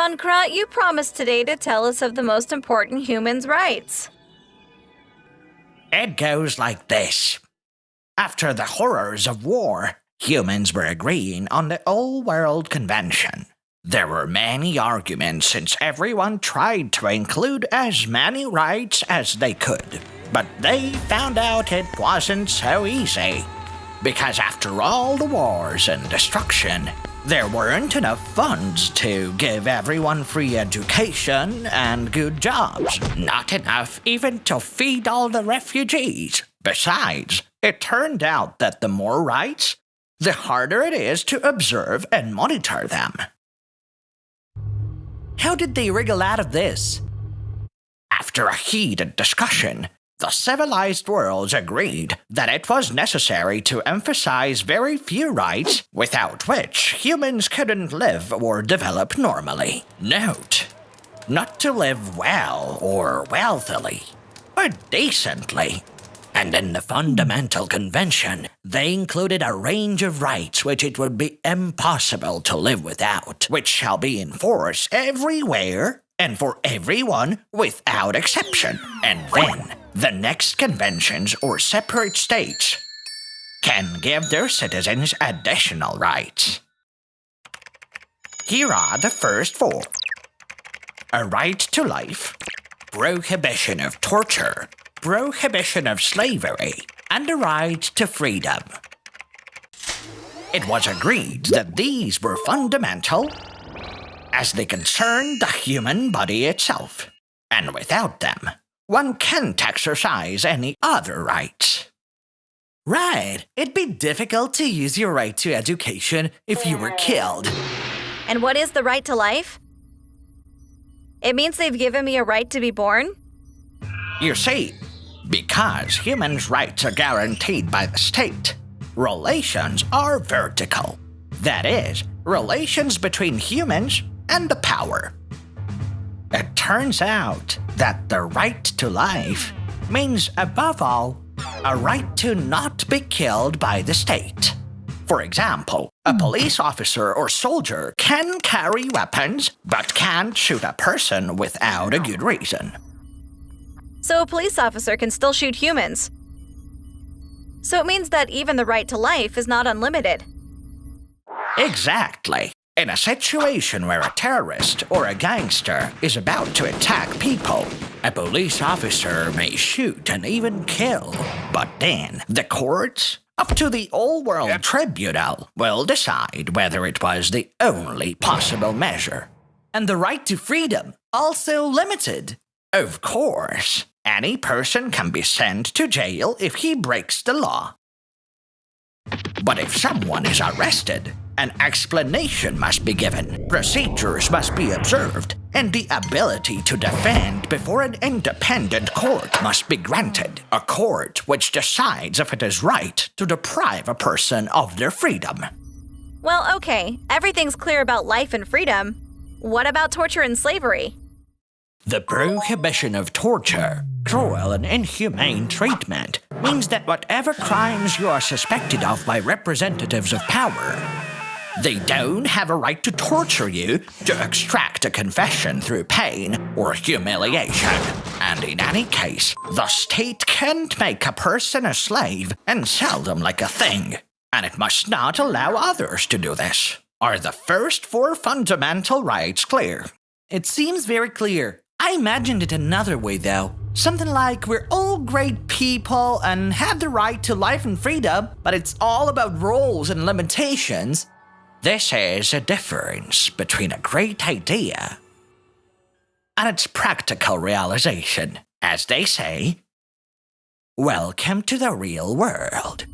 Bunkra, you promised today to tell us of the most important humans' rights. It goes like this. After the horrors of war, humans were agreeing on the Old World Convention. There were many arguments since everyone tried to include as many rights as they could. But they found out it wasn't so easy. Because after all the wars and destruction, there weren't enough funds to give everyone free education and good jobs. Not enough even to feed all the refugees. Besides, it turned out that the more rights, the harder it is to observe and monitor them. How did they wriggle out of this? After a heated discussion, the civilized worlds agreed that it was necessary to emphasize very few rights without which humans couldn't live or develop normally. Note, not to live well or wealthily, but decently. And in the Fundamental Convention, they included a range of rights which it would be impossible to live without, which shall be in force everywhere and for everyone without exception. And then, the next conventions or separate states can give their citizens additional rights. Here are the first four a right to life, prohibition of torture, prohibition of slavery, and a right to freedom. It was agreed that these were fundamental as they concern the human body itself, and without them, one can't exercise any other rights. Right, it'd be difficult to use your right to education if you were killed. And what is the right to life? It means they've given me a right to be born? You see, because humans' rights are guaranteed by the state, relations are vertical. That is, relations between humans and the power. It turns out that the right to life means, above all, a right to not be killed by the state. For example, a hmm. police officer or soldier can carry weapons but can't shoot a person without a good reason. So a police officer can still shoot humans. So it means that even the right to life is not unlimited. Exactly. In a situation where a terrorist or a gangster is about to attack people, a police officer may shoot and even kill. But then, the courts, up to the Old World yep. Tribunal, will decide whether it was the only possible measure. And the right to freedom, also limited. Of course, any person can be sent to jail if he breaks the law. But if someone is arrested, an explanation must be given, procedures must be observed, and the ability to defend before an independent court must be granted. A court which decides if it is right to deprive a person of their freedom. Well, okay, everything's clear about life and freedom. What about torture and slavery? The prohibition of torture, cruel and inhumane treatment, means that whatever crimes you are suspected of by representatives of power, they don't have a right to torture you to extract a confession through pain or humiliation. And in any case, the state can't make a person a slave and sell them like a thing. And it must not allow others to do this. Are the first four fundamental rights clear? It seems very clear. I imagined it another way, though. Something like we're all great people and have the right to life and freedom, but it's all about rules and limitations. This is a difference between a great idea and its practical realization. As they say, welcome to the real world.